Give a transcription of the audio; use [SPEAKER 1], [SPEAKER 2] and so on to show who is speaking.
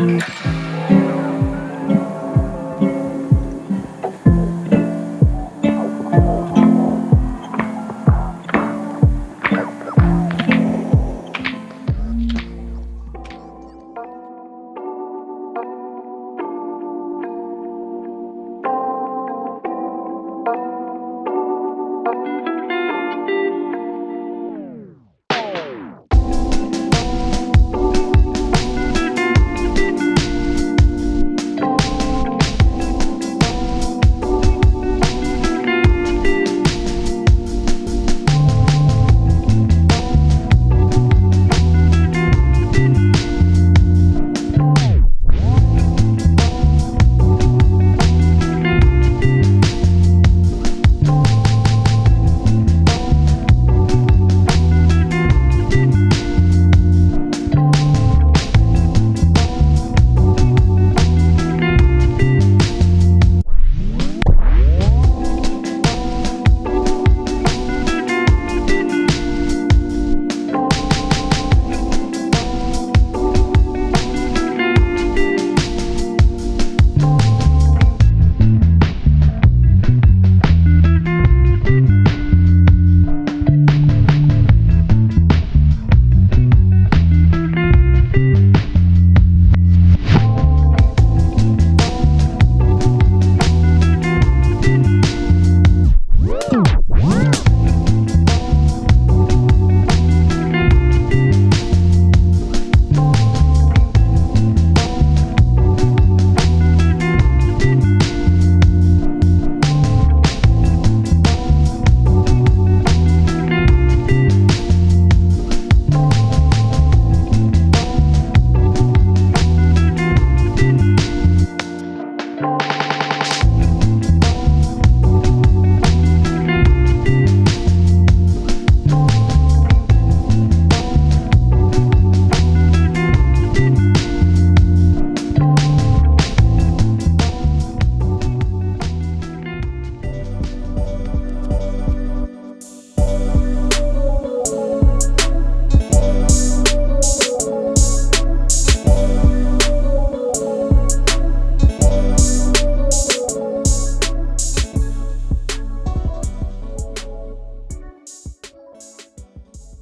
[SPEAKER 1] Mm-hmm.